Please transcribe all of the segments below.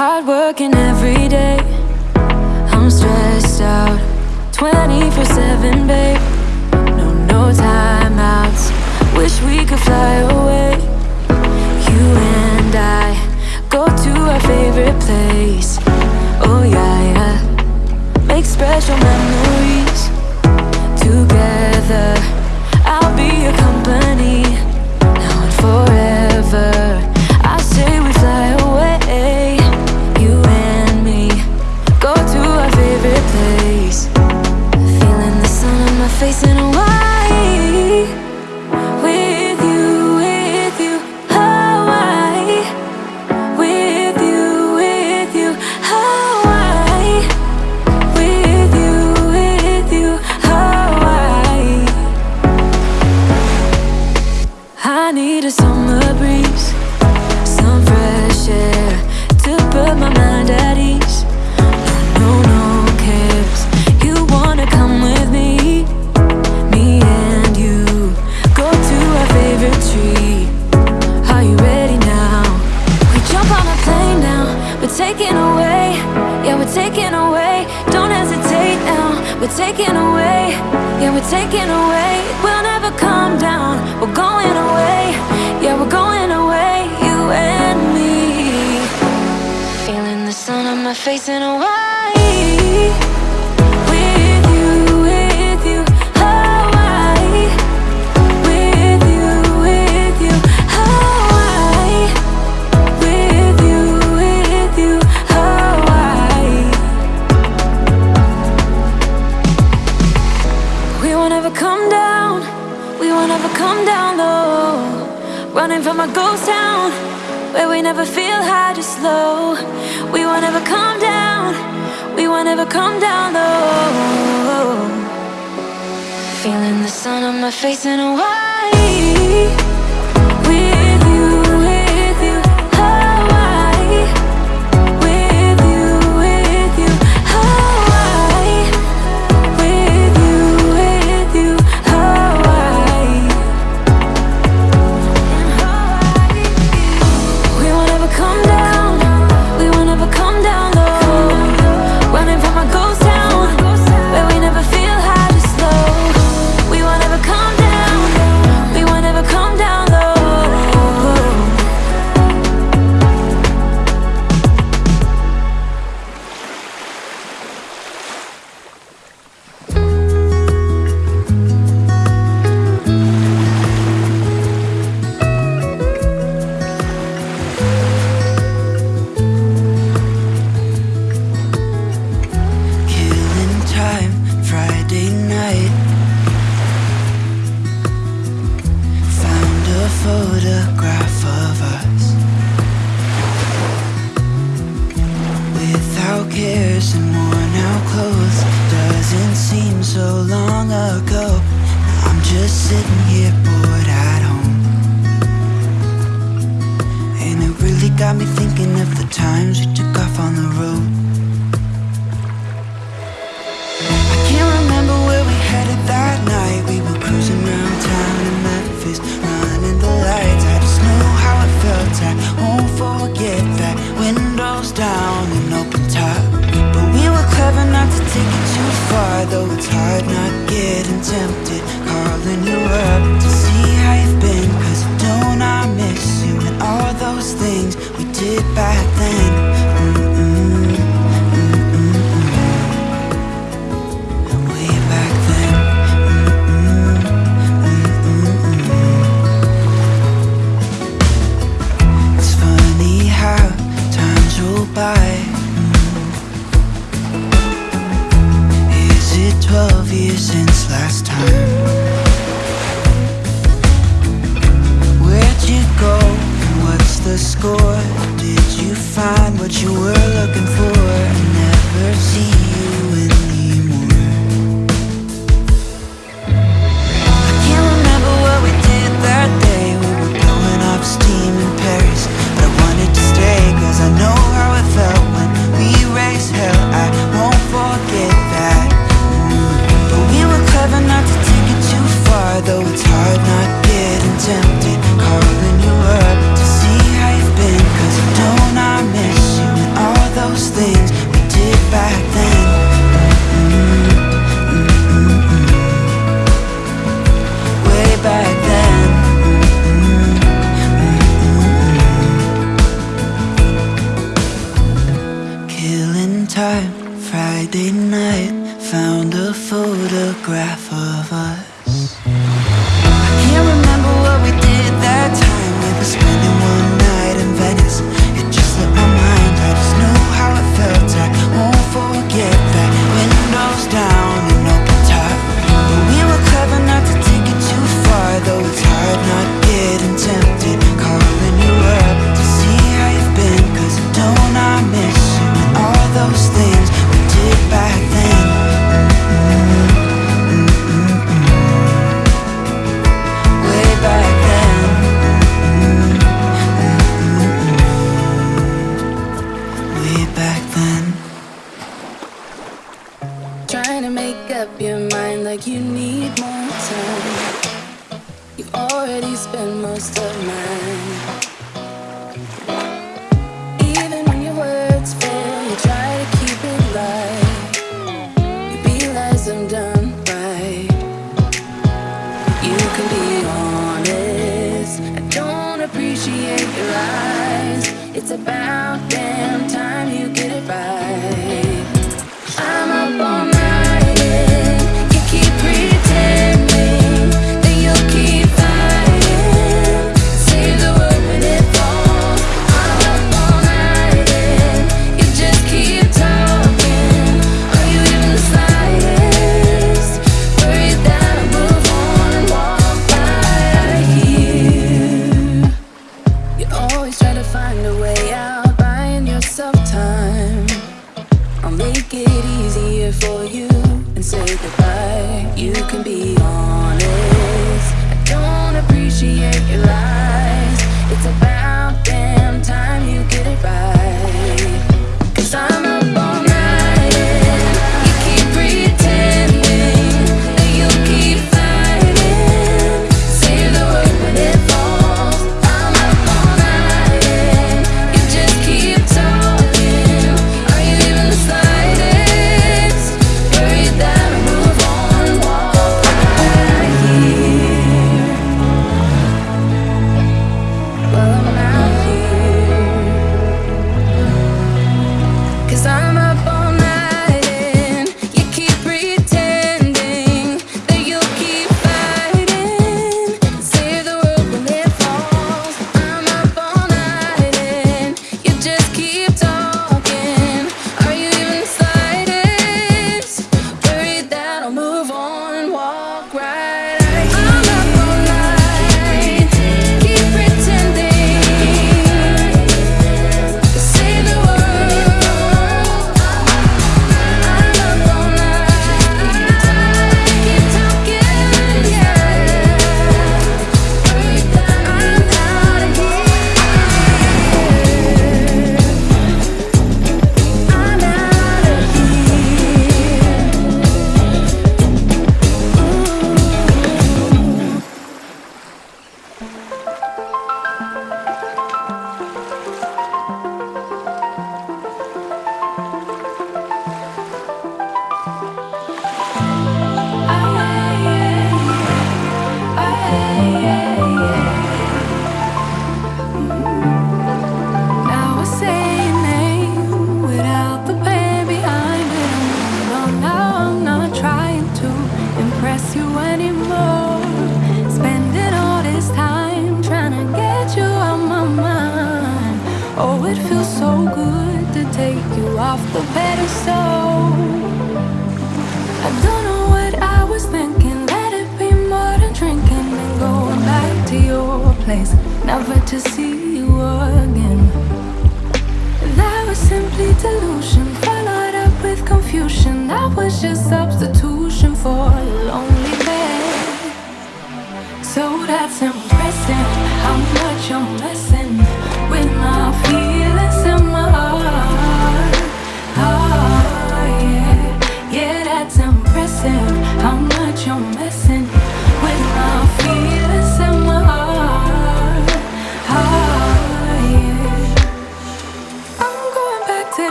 Hard working every day. I'm stressed out. 24-7, babe. No, no timeouts. Wish we could fly away. You and I Go to our favorite place. Oh, yeah, yeah. Make special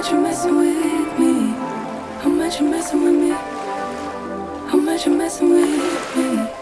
How much you messing with me? How much you messing with me? How much you messing with me?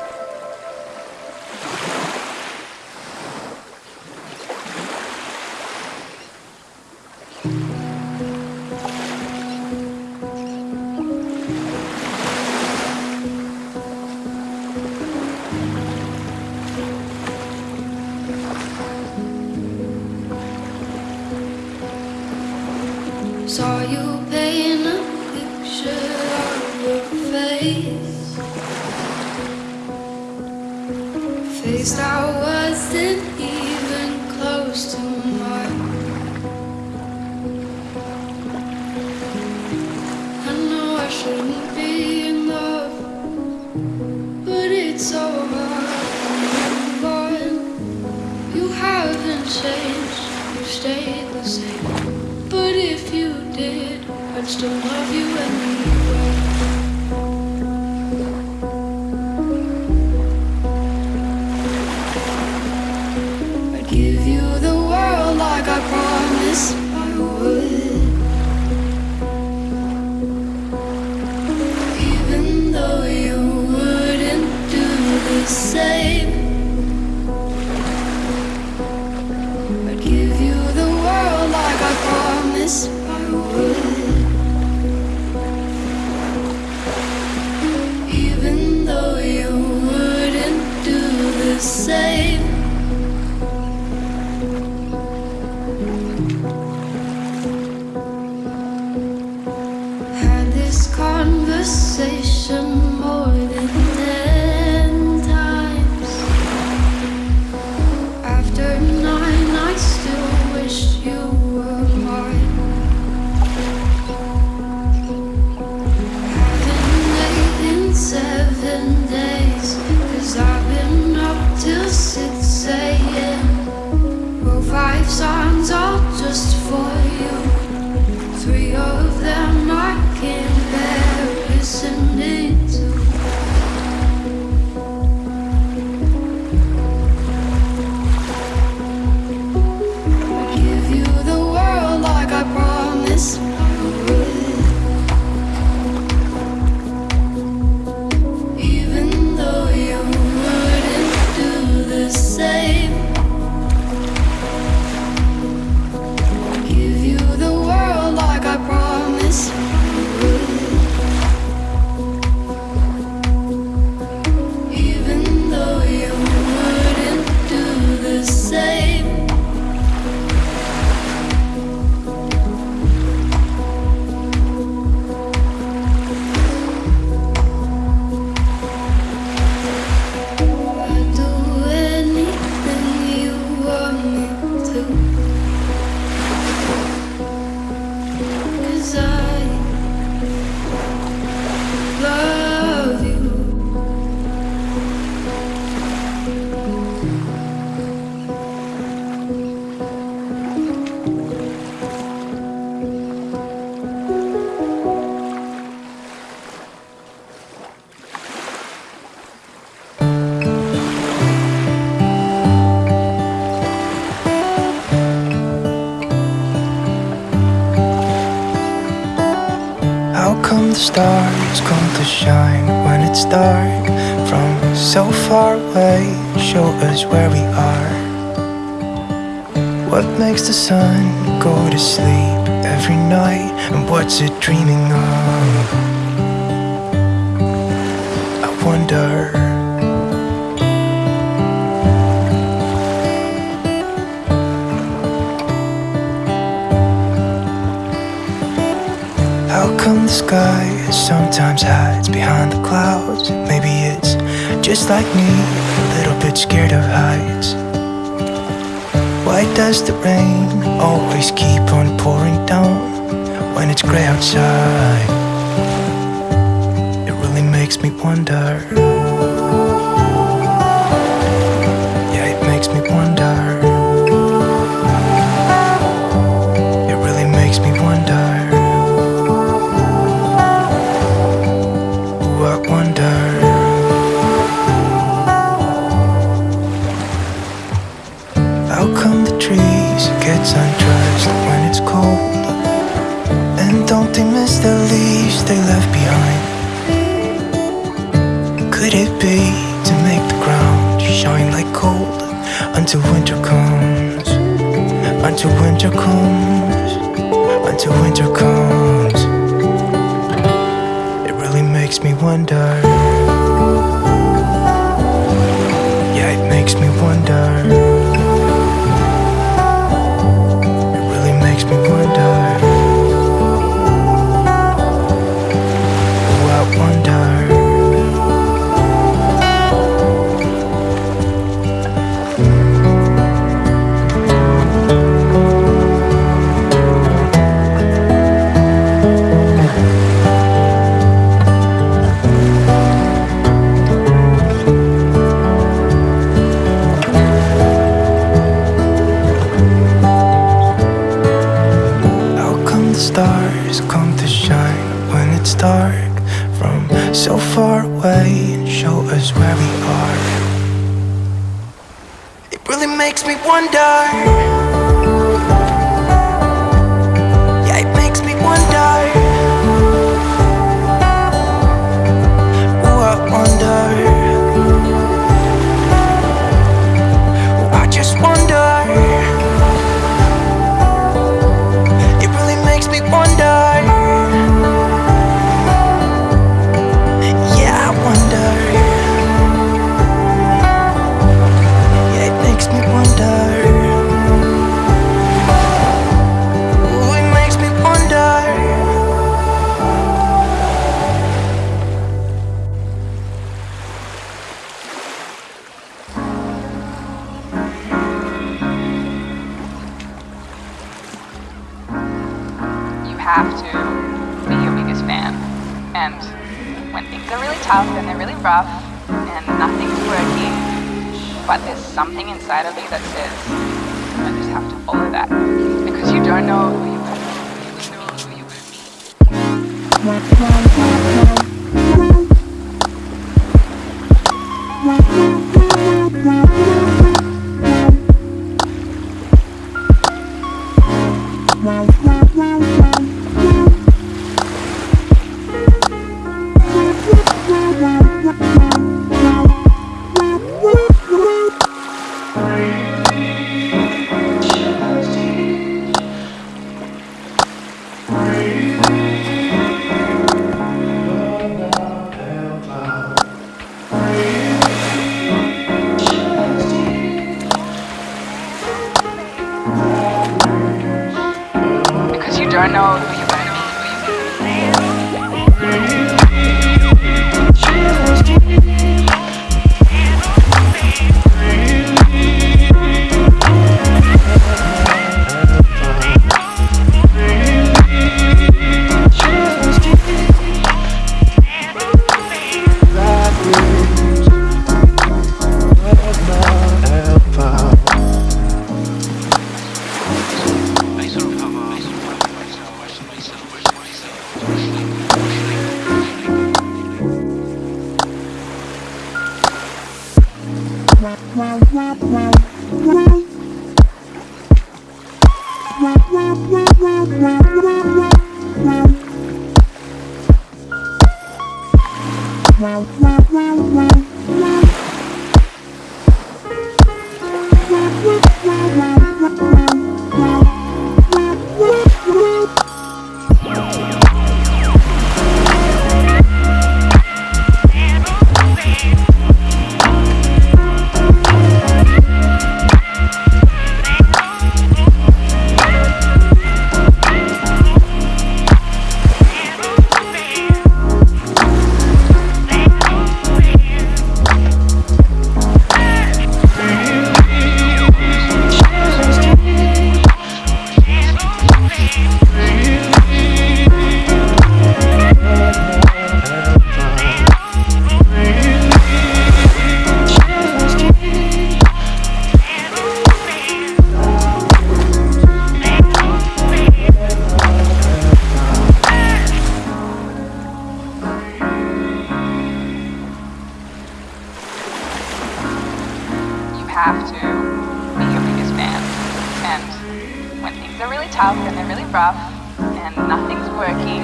rough and nothing's working,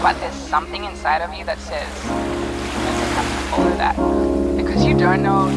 but there's something inside of you that says, you that. Because you don't know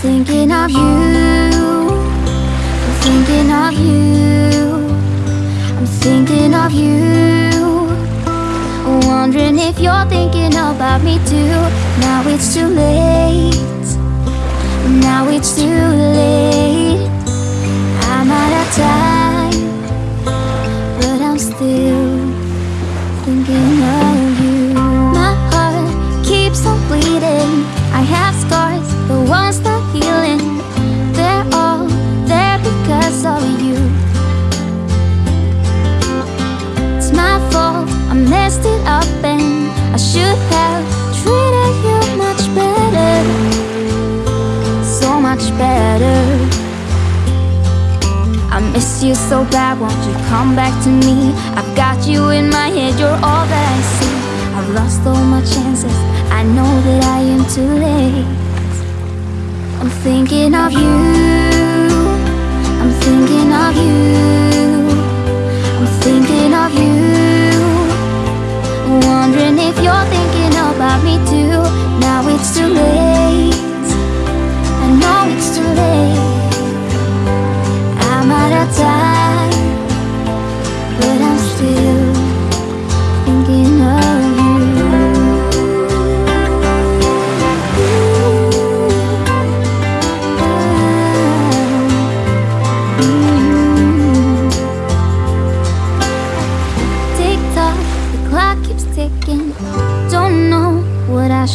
thinking of you, I'm thinking of you, I'm thinking of you. Wondering if you're thinking about me too. Now it's too late, now it's too late. I'm out of time, but I'm still thinking of you. My heart keeps on bleeding. I have scars, of you. It's my fault, I messed it up, and I should have treated you much better. So much better. I miss you so bad, won't you come back to me? I've got you in my head, you're all that I see. I've lost all my chances, I know that I am too late. I'm thinking of you, I'm thinking of you, I'm thinking of you. Wondering if you're thinking about me too. Now it's too late, I know it's too late. I'm out of time,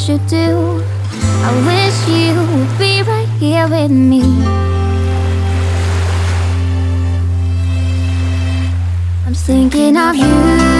I should do. I wish you would be right here with me. I'm thinking of you,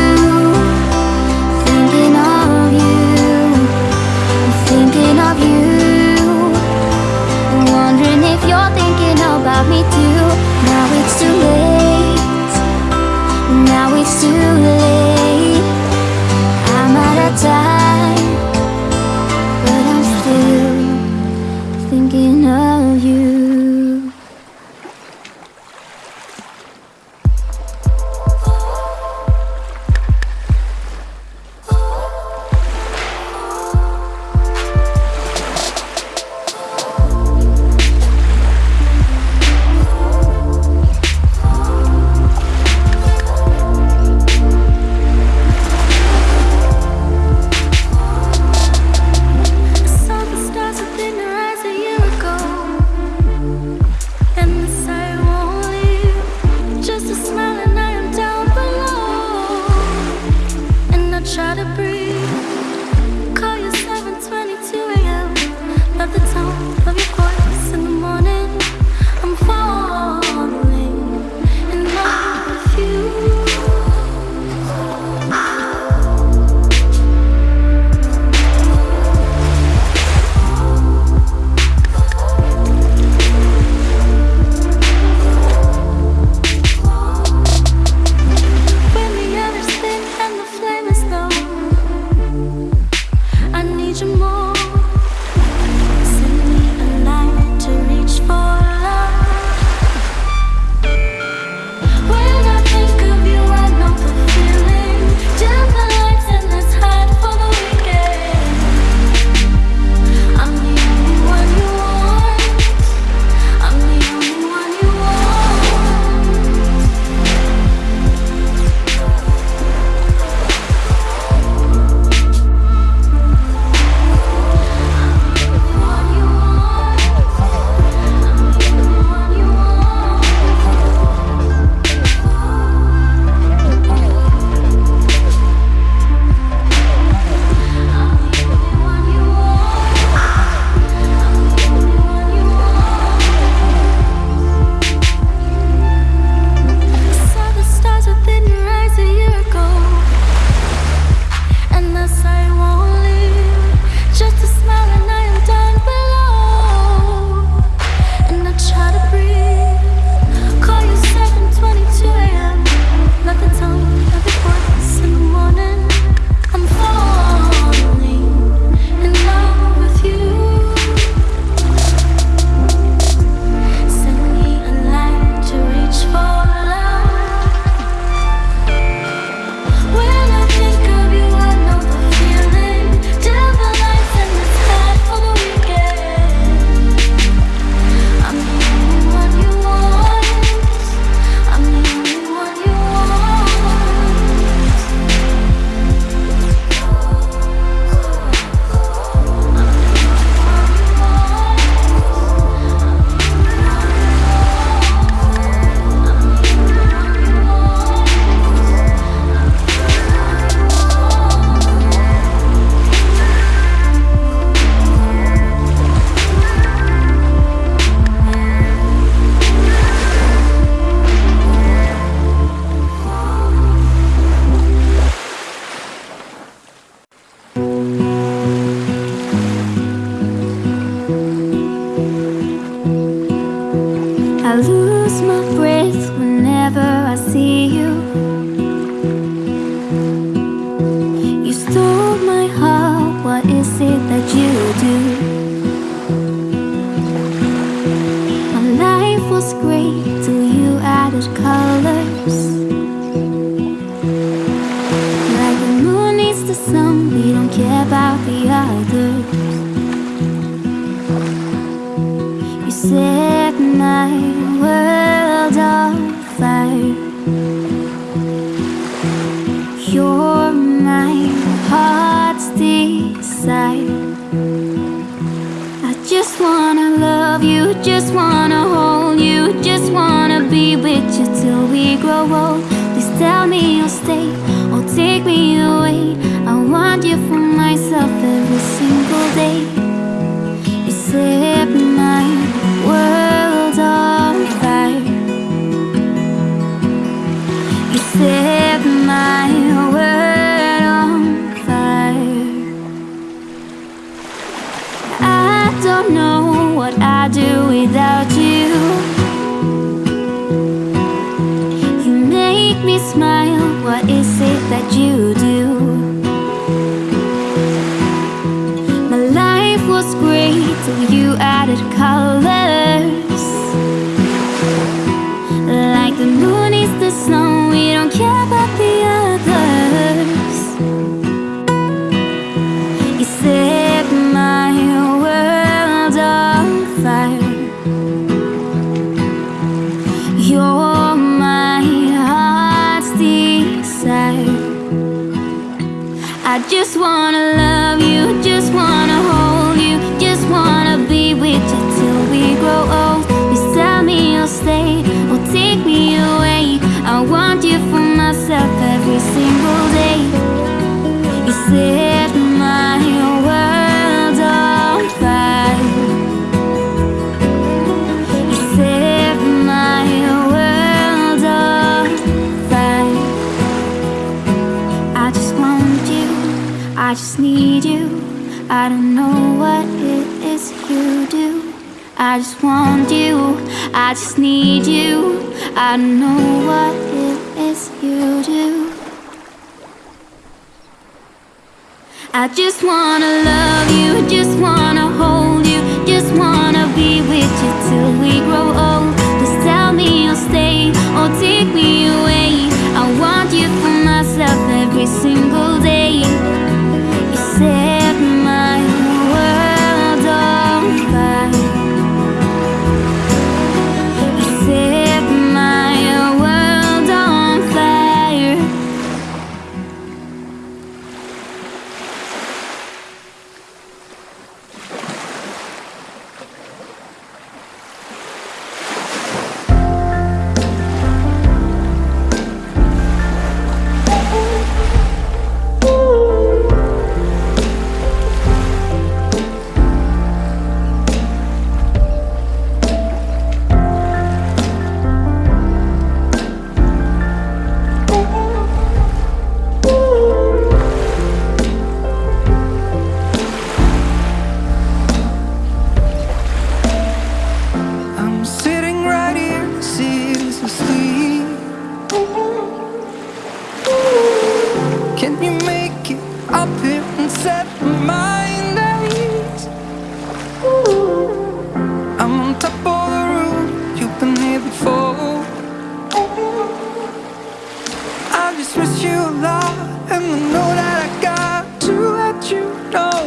just miss you a lot, And I know that I got to let you know.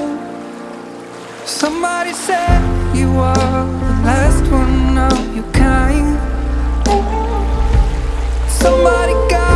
Somebody said you are the last one of your kind. Somebody got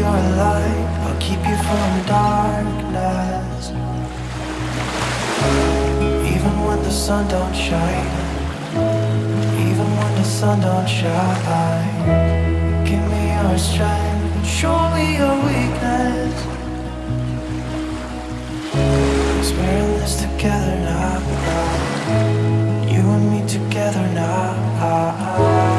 Your light, I'll keep you from darkness. Even when the sun don't shine. Even when the sun don't shine. Give me your strength Show me your weakness. Cause we're in this together now. You and me together now.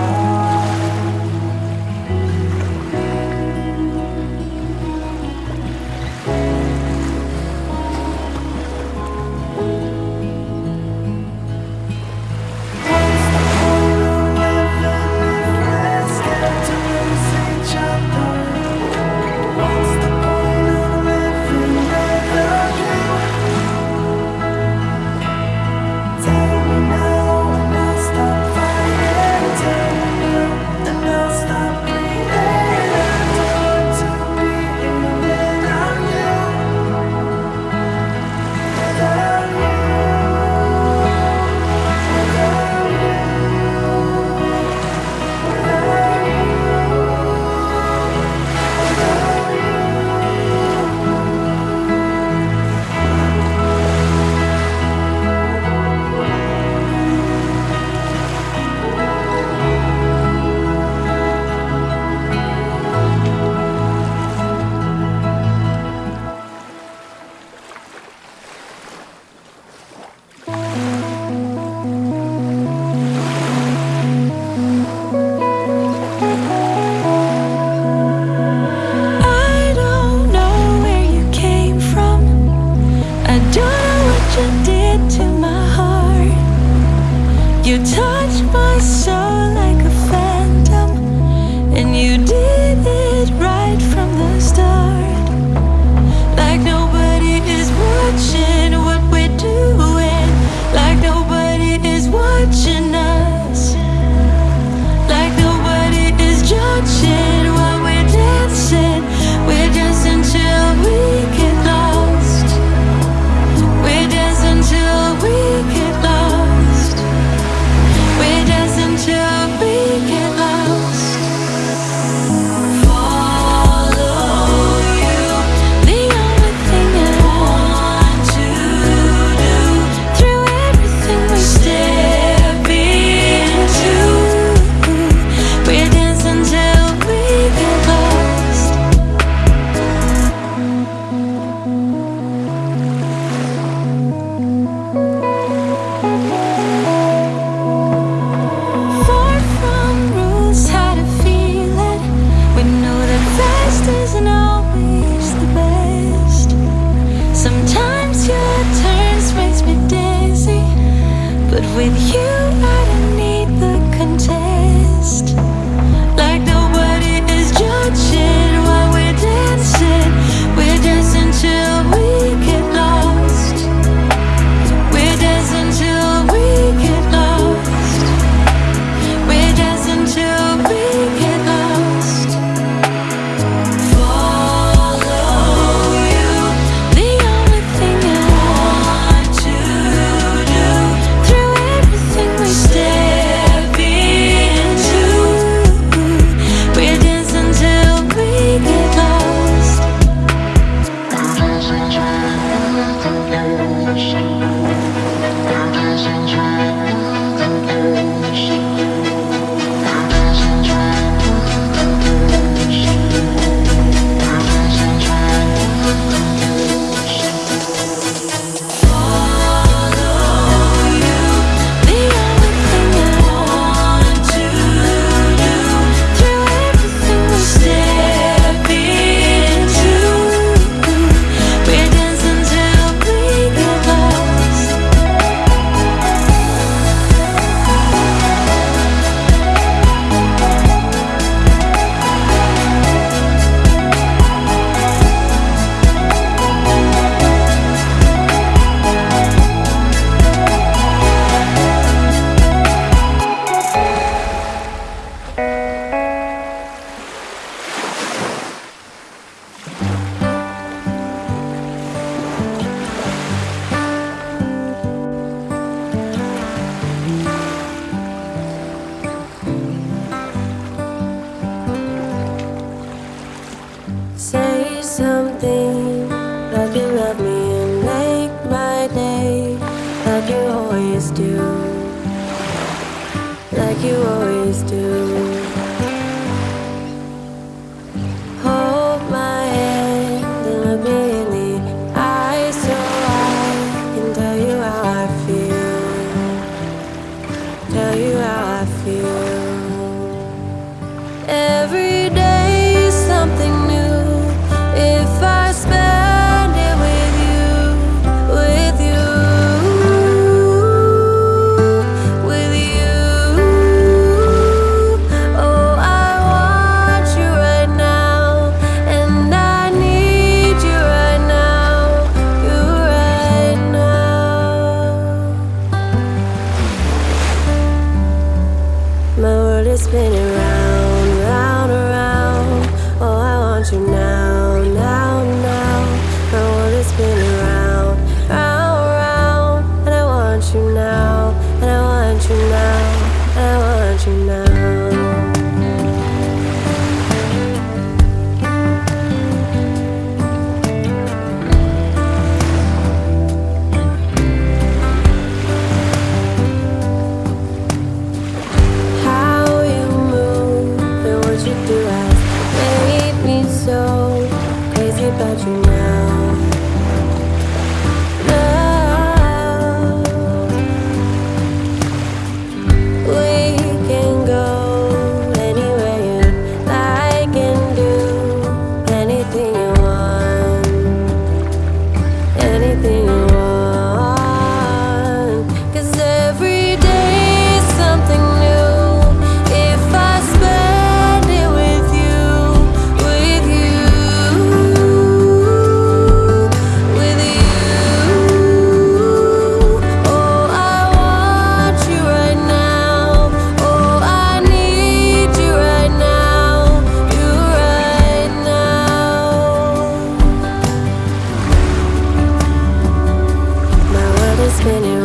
My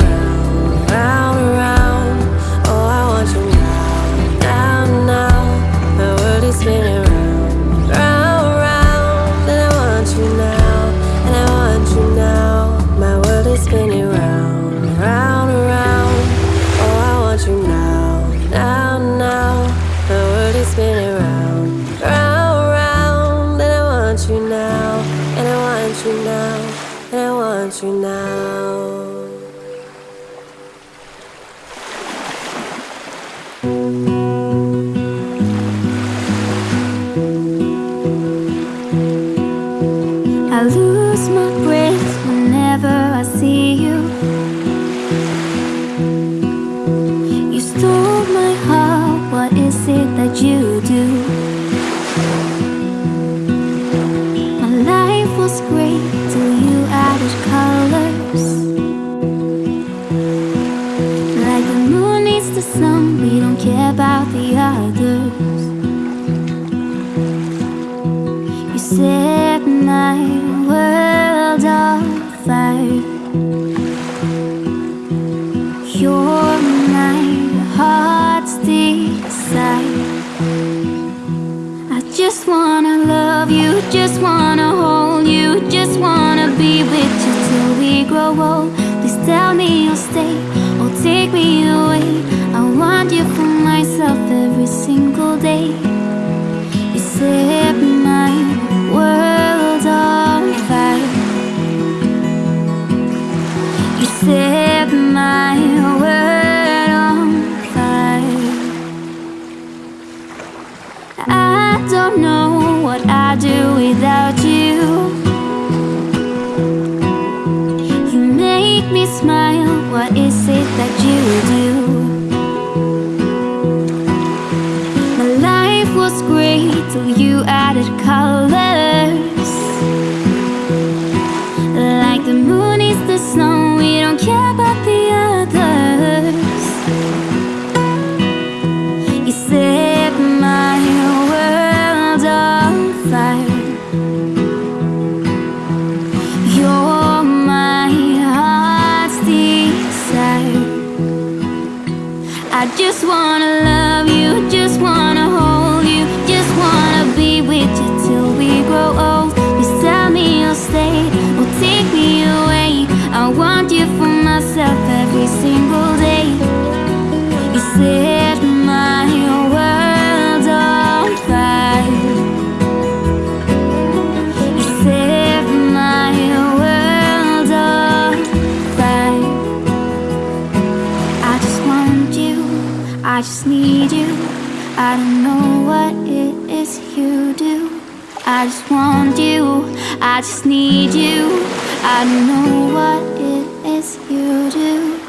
just wanna need you. I know what it is you do.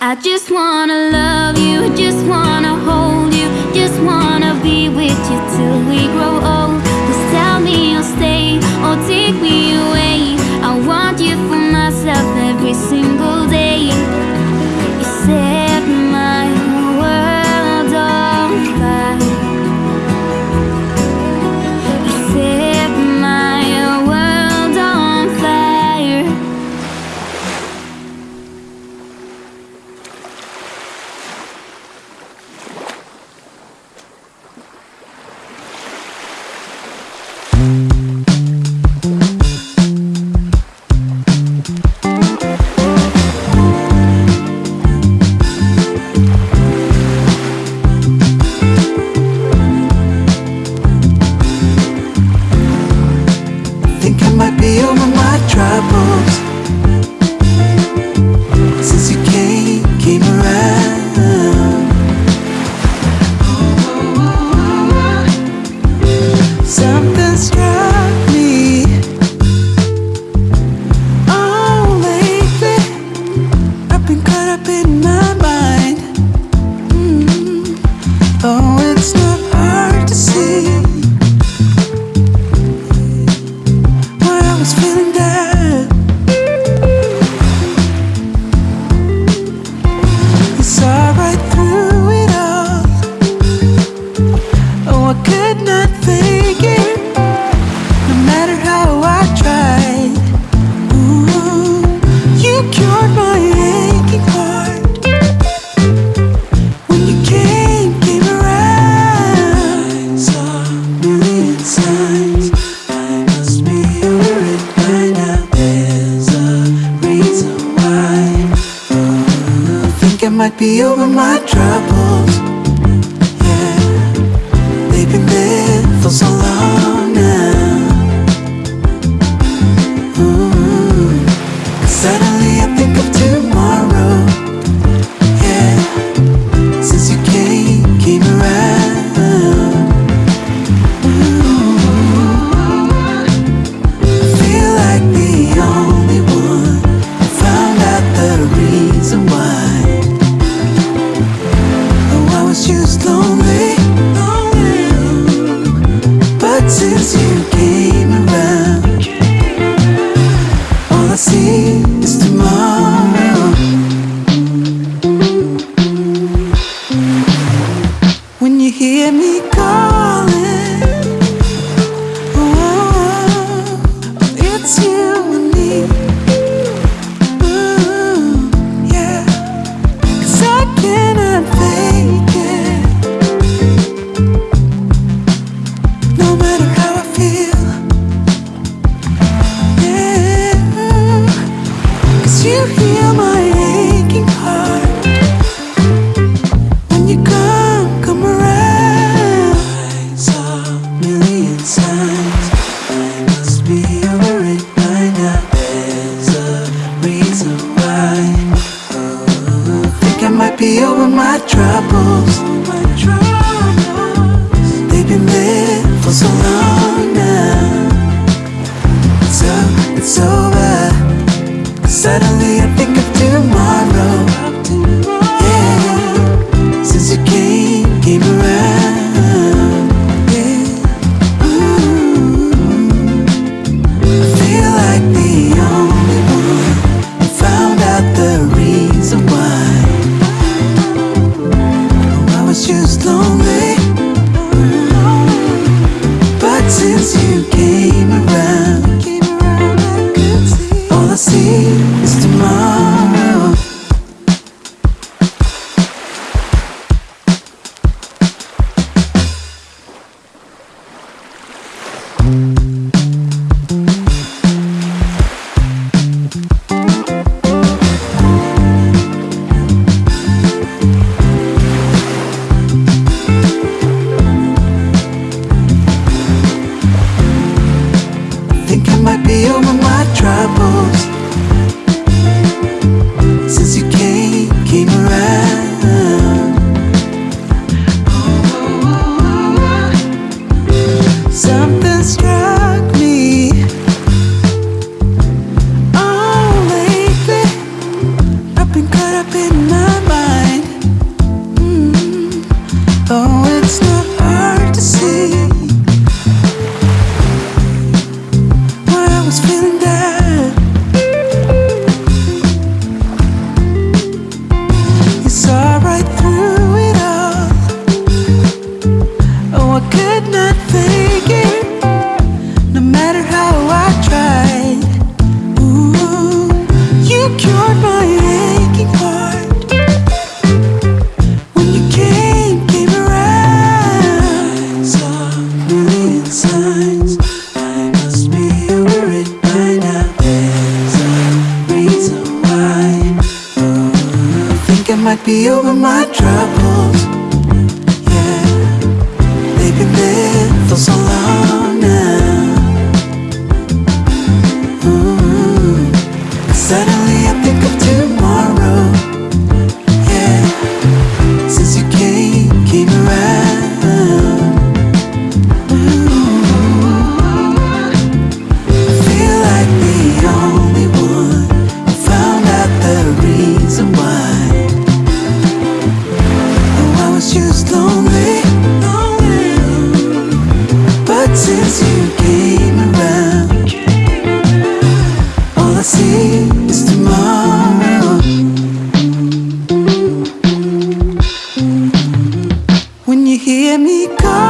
I just wanna love you, just wanna hold you Just wanna be with you till we grow Oh, I could not Just lonely, but since you came around, When you